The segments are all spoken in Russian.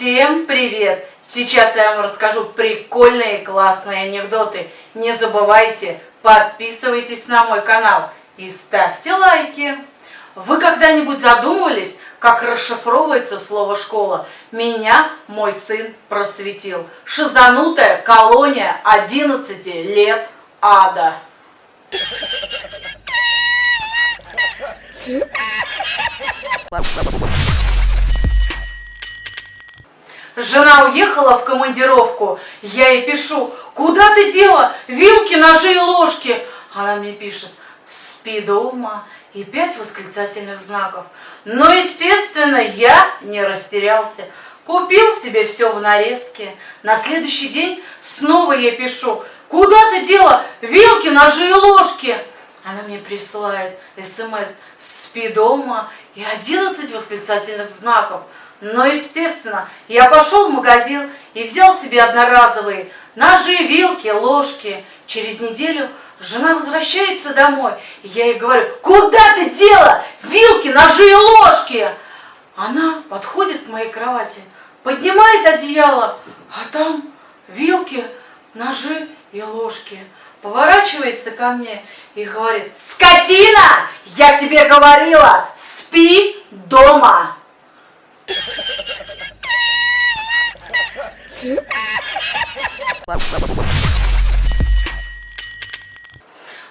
Всем привет! Сейчас я вам расскажу прикольные классные анекдоты. Не забывайте, подписывайтесь на мой канал и ставьте лайки. Вы когда-нибудь задумывались, как расшифровывается слово «школа»? Меня мой сын просветил. Шизанутая колония 11 лет ада. Жена уехала в командировку. Я ей пишу, куда ты дела? Вилки, ножи и ложки. Она мне пишет, спи дома. И пять восклицательных знаков. Но, естественно, я не растерялся. Купил себе все в нарезке. На следующий день снова я пишу, куда ты дела? Вилки, ножи и ложки. Она мне присылает смс «Спи дома» и 11 восклицательных знаков. Но, естественно, я пошел в магазин и взял себе одноразовые ножи, вилки, ложки. Через неделю жена возвращается домой, и я ей говорю, куда ты дела вилки, ножи и ложки? Она подходит к моей кровати, поднимает одеяло, а там вилки, ножи и ложки. Поворачивается ко мне и говорит, скотина, я тебе говорила, спи дома.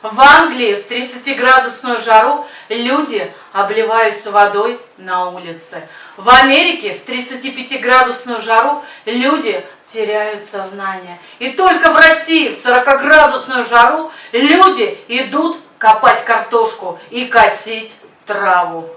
В Англии в 30-градусную жару люди обливаются водой на улице. В Америке в 35-градусную жару люди теряют сознание. И только в России в 40-градусную жару люди идут копать картошку и косить траву.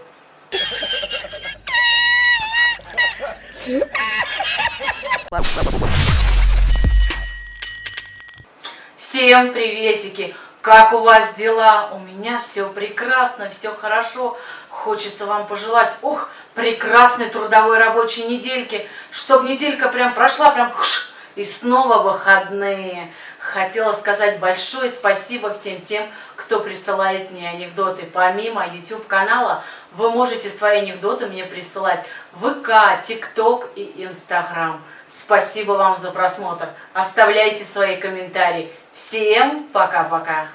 Всем приветики! Как у вас дела? У меня все прекрасно, все хорошо. Хочется вам пожелать, ох, прекрасной трудовой рабочей недельки, чтобы неделька прям прошла, прям хш, и снова выходные. Хотела сказать большое спасибо всем тем, кто присылает мне анекдоты. Помимо YouTube канала, вы можете свои анекдоты мне присылать в ВК, ТикТок и Инстаграм. Спасибо вам за просмотр. Оставляйте свои комментарии. Всем пока-пока.